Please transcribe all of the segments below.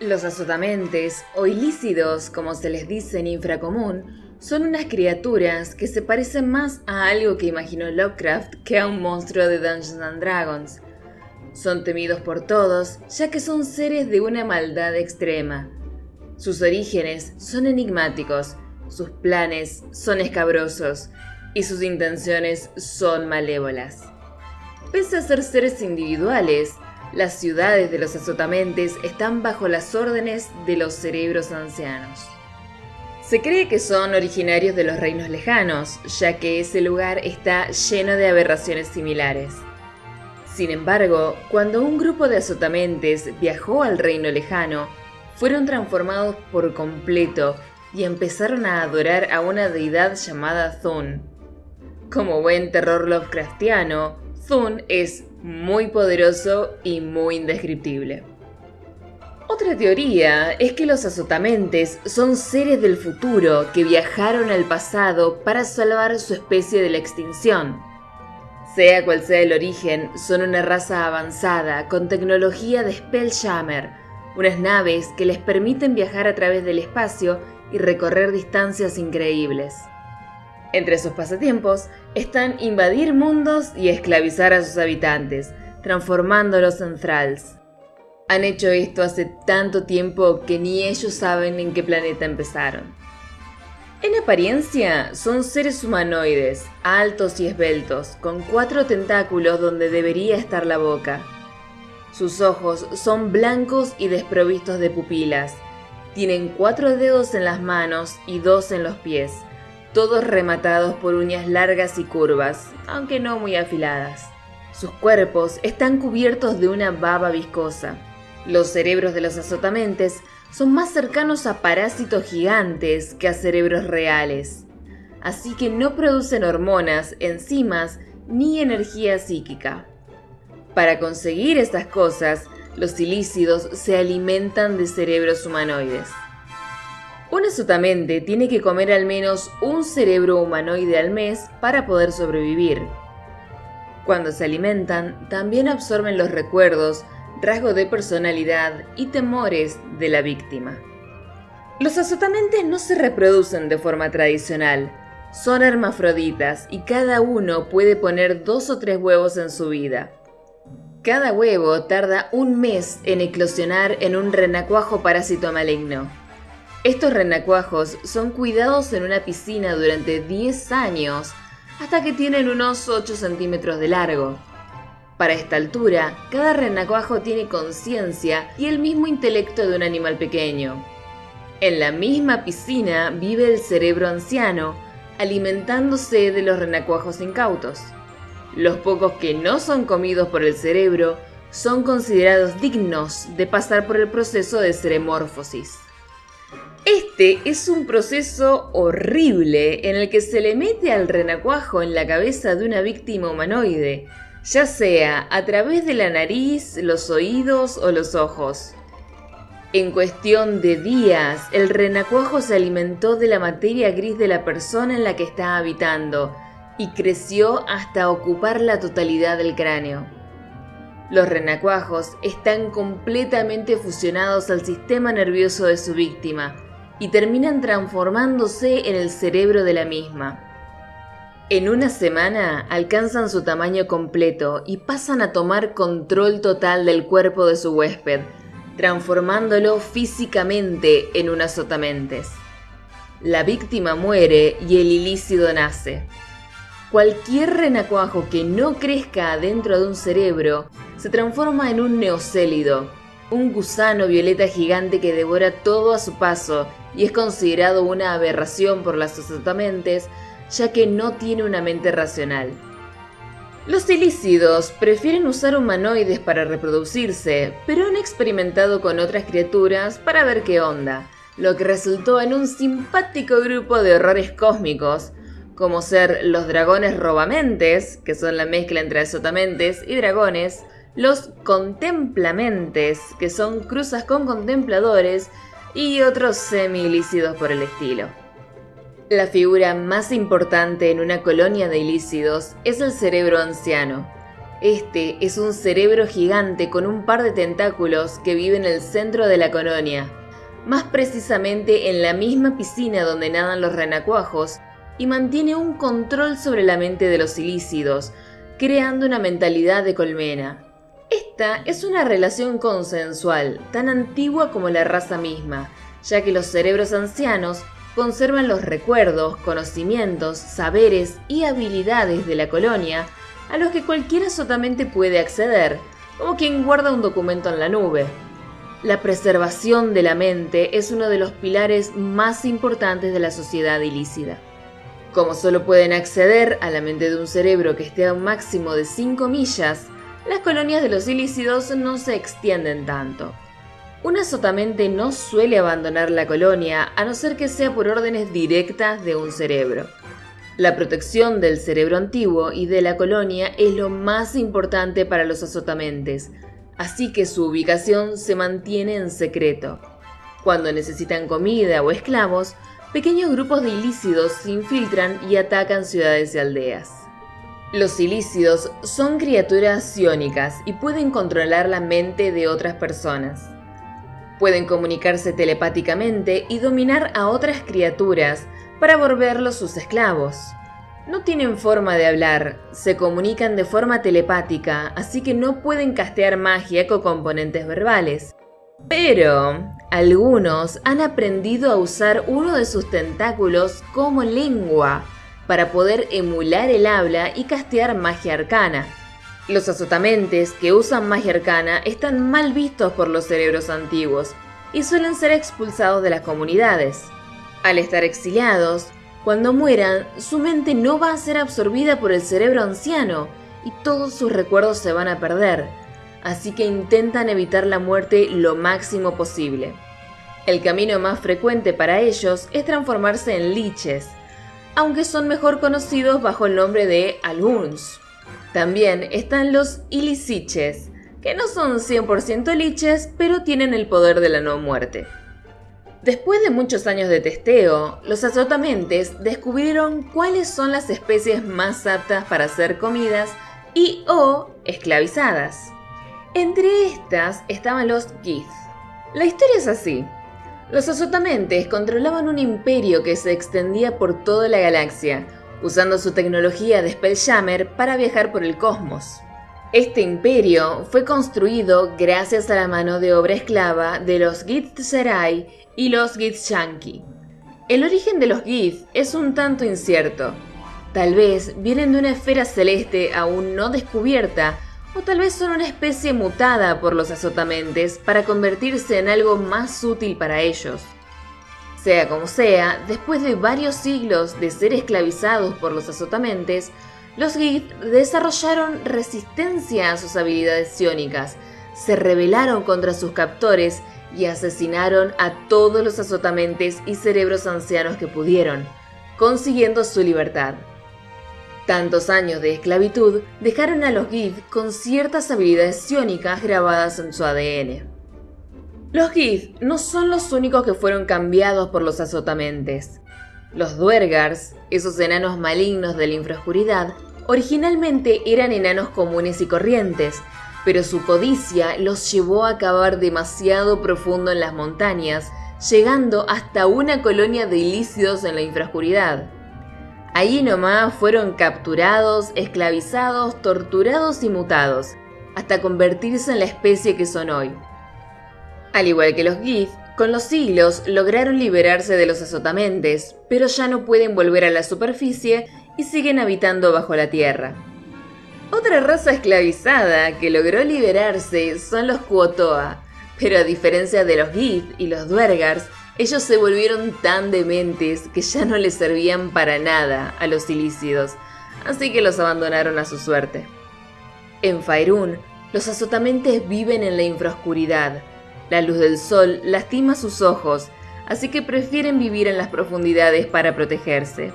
Los azotamentes, o ilícidos como se les dice en infracomún, son unas criaturas que se parecen más a algo que imaginó Lovecraft que a un monstruo de Dungeons and Dragons. Son temidos por todos, ya que son seres de una maldad extrema. Sus orígenes son enigmáticos, sus planes son escabrosos y sus intenciones son malévolas. Pese a ser seres individuales, las ciudades de los azotamentes están bajo las órdenes de los cerebros ancianos. Se cree que son originarios de los reinos lejanos, ya que ese lugar está lleno de aberraciones similares. Sin embargo, cuando un grupo de azotamentes viajó al reino lejano, fueron transformados por completo y empezaron a adorar a una deidad llamada Thun. Como buen terror Lovecraftiano, Thun es muy poderoso y muy indescriptible. Otra teoría es que los azotamentes son seres del futuro que viajaron al pasado para salvar su especie de la extinción. Sea cual sea el origen, son una raza avanzada con tecnología de Spelljammer, unas naves que les permiten viajar a través del espacio y recorrer distancias increíbles. Entre sus pasatiempos están invadir mundos y esclavizar a sus habitantes, transformándolos en thralls. Han hecho esto hace tanto tiempo que ni ellos saben en qué planeta empezaron. En apariencia, son seres humanoides, altos y esbeltos, con cuatro tentáculos donde debería estar la boca. Sus ojos son blancos y desprovistos de pupilas. Tienen cuatro dedos en las manos y dos en los pies todos rematados por uñas largas y curvas, aunque no muy afiladas. Sus cuerpos están cubiertos de una baba viscosa. Los cerebros de los azotamentes son más cercanos a parásitos gigantes que a cerebros reales, así que no producen hormonas, enzimas ni energía psíquica. Para conseguir estas cosas, los ilícidos se alimentan de cerebros humanoides. Un azotamente tiene que comer al menos un cerebro humanoide al mes para poder sobrevivir. Cuando se alimentan, también absorben los recuerdos, rasgos de personalidad y temores de la víctima. Los azotamentes no se reproducen de forma tradicional, son hermafroditas y cada uno puede poner dos o tres huevos en su vida. Cada huevo tarda un mes en eclosionar en un renacuajo parásito maligno. Estos renacuajos son cuidados en una piscina durante 10 años hasta que tienen unos 8 centímetros de largo. Para esta altura, cada renacuajo tiene conciencia y el mismo intelecto de un animal pequeño. En la misma piscina vive el cerebro anciano, alimentándose de los renacuajos incautos. Los pocos que no son comidos por el cerebro son considerados dignos de pasar por el proceso de seremorfosis. Este es un proceso horrible en el que se le mete al renacuajo en la cabeza de una víctima humanoide, ya sea a través de la nariz, los oídos o los ojos. En cuestión de días, el renacuajo se alimentó de la materia gris de la persona en la que está habitando y creció hasta ocupar la totalidad del cráneo. Los renacuajos están completamente fusionados al sistema nervioso de su víctima, y terminan transformándose en el cerebro de la misma. En una semana alcanzan su tamaño completo y pasan a tomar control total del cuerpo de su huésped, transformándolo físicamente en un azotamentes. La víctima muere y el ilícido nace. Cualquier renacuajo que no crezca adentro de un cerebro se transforma en un neocélido, un gusano violeta gigante que devora todo a su paso y es considerado una aberración por las azotamentes ya que no tiene una mente racional. Los ilícidos prefieren usar humanoides para reproducirse, pero han experimentado con otras criaturas para ver qué onda, lo que resultó en un simpático grupo de horrores cósmicos, como ser los dragones robamentes, que son la mezcla entre azotamentes y dragones, los contemplamentes, que son cruzas con contempladores, y otros semi-ilícidos por el estilo. La figura más importante en una colonia de ilícidos es el cerebro anciano. Este es un cerebro gigante con un par de tentáculos que vive en el centro de la colonia, más precisamente en la misma piscina donde nadan los renacuajos, y mantiene un control sobre la mente de los ilícidos, creando una mentalidad de colmena. Esta es una relación consensual, tan antigua como la raza misma, ya que los cerebros ancianos conservan los recuerdos, conocimientos, saberes y habilidades de la colonia a los que cualquiera sotamente puede acceder, como quien guarda un documento en la nube. La preservación de la mente es uno de los pilares más importantes de la sociedad ilícita. Como solo pueden acceder a la mente de un cerebro que esté a un máximo de 5 millas, las colonias de los ilícidos no se extienden tanto. Una sotamente no suele abandonar la colonia a no ser que sea por órdenes directas de un cerebro. La protección del cerebro antiguo y de la colonia es lo más importante para los azotamentes, así que su ubicación se mantiene en secreto. Cuando necesitan comida o esclavos, pequeños grupos de ilícidos se infiltran y atacan ciudades y aldeas. Los ilícidos son criaturas psiónicas y pueden controlar la mente de otras personas. Pueden comunicarse telepáticamente y dominar a otras criaturas para volverlos sus esclavos. No tienen forma de hablar, se comunican de forma telepática, así que no pueden castear magia con componentes verbales. Pero algunos han aprendido a usar uno de sus tentáculos como lengua para poder emular el habla y castear magia arcana. Los azotamentes que usan magia arcana están mal vistos por los cerebros antiguos y suelen ser expulsados de las comunidades. Al estar exiliados, cuando mueran, su mente no va a ser absorbida por el cerebro anciano y todos sus recuerdos se van a perder, así que intentan evitar la muerte lo máximo posible. El camino más frecuente para ellos es transformarse en liches, aunque son mejor conocidos bajo el nombre de Alguns. También están los Ilisiches, que no son 100% liches, pero tienen el poder de la no muerte. Después de muchos años de testeo, los azotamentes descubrieron cuáles son las especies más aptas para ser comidas y o esclavizadas. Entre estas estaban los Gith. La historia es así. Los azotamentes controlaban un imperio que se extendía por toda la galaxia, usando su tecnología de Spelljammer para viajar por el cosmos. Este imperio fue construido gracias a la mano de obra esclava de los Githzerai y los Githshanki. El origen de los Gith es un tanto incierto. Tal vez vienen de una esfera celeste aún no descubierta, o tal vez son una especie mutada por los azotamentes para convertirse en algo más útil para ellos. Sea como sea, después de varios siglos de ser esclavizados por los azotamentes, los Gith desarrollaron resistencia a sus habilidades psiónicas, se rebelaron contra sus captores y asesinaron a todos los azotamentes y cerebros ancianos que pudieron, consiguiendo su libertad. Tantos años de esclavitud dejaron a los Gith con ciertas habilidades psiónicas grabadas en su ADN. Los Gith no son los únicos que fueron cambiados por los azotamentes. Los Duergars, esos enanos malignos de la infraoscuridad, Originalmente eran enanos comunes y corrientes, pero su codicia los llevó a cavar demasiado profundo en las montañas, llegando hasta una colonia de ilícidos en la infrascuridad. Allí nomás fueron capturados, esclavizados, torturados y mutados, hasta convertirse en la especie que son hoy. Al igual que los Gith, con los siglos lograron liberarse de los azotamentes, pero ya no pueden volver a la superficie y siguen habitando bajo la tierra. Otra raza esclavizada que logró liberarse son los Kuotoa, pero a diferencia de los Gith y los Duergars, ellos se volvieron tan dementes que ya no les servían para nada a los ilícidos, así que los abandonaron a su suerte. En Faerun, los azotamentes viven en la infraoscuridad. La luz del sol lastima sus ojos, así que prefieren vivir en las profundidades para protegerse.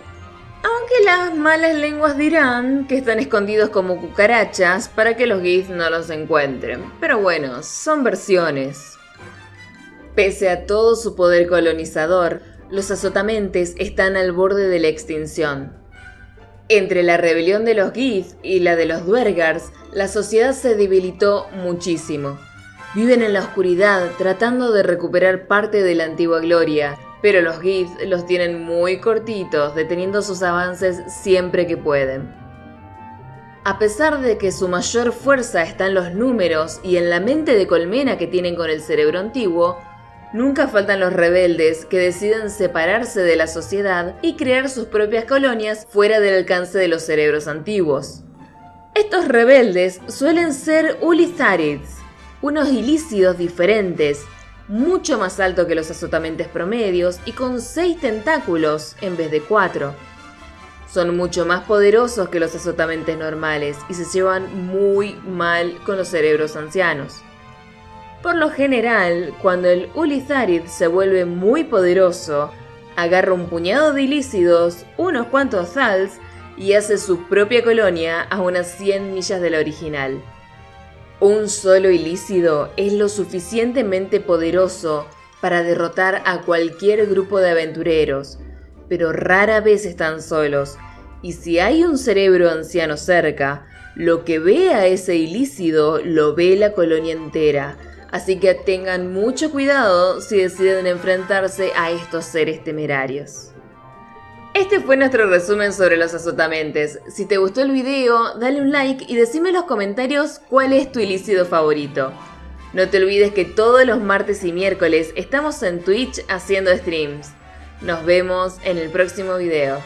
Aunque las malas lenguas dirán que están escondidos como cucarachas para que los Gith no los encuentren. Pero bueno, son versiones. Pese a todo su poder colonizador, los azotamentes están al borde de la extinción. Entre la rebelión de los Gith y la de los Duergars, la sociedad se debilitó muchísimo. Viven en la oscuridad tratando de recuperar parte de la antigua gloria, pero los Gith los tienen muy cortitos, deteniendo sus avances siempre que pueden. A pesar de que su mayor fuerza está en los números y en la mente de colmena que tienen con el cerebro antiguo, Nunca faltan los rebeldes que deciden separarse de la sociedad y crear sus propias colonias fuera del alcance de los cerebros antiguos. Estos rebeldes suelen ser Ulitharids, unos ilícidos diferentes, mucho más altos que los azotamentes promedios y con seis tentáculos en vez de cuatro. Son mucho más poderosos que los azotamentes normales y se llevan muy mal con los cerebros ancianos. Por lo general, cuando el Ulitharid se vuelve muy poderoso, agarra un puñado de ilícidos, unos cuantos Thals y hace su propia colonia a unas 100 millas de la original. Un solo ilícido es lo suficientemente poderoso para derrotar a cualquier grupo de aventureros, pero rara vez están solos, y si hay un cerebro anciano cerca, lo que ve a ese ilícido lo ve la colonia entera, así que tengan mucho cuidado si deciden enfrentarse a estos seres temerarios. Este fue nuestro resumen sobre los azotamentes. Si te gustó el video, dale un like y decime en los comentarios cuál es tu ilícido favorito. No te olvides que todos los martes y miércoles estamos en Twitch haciendo streams. Nos vemos en el próximo video.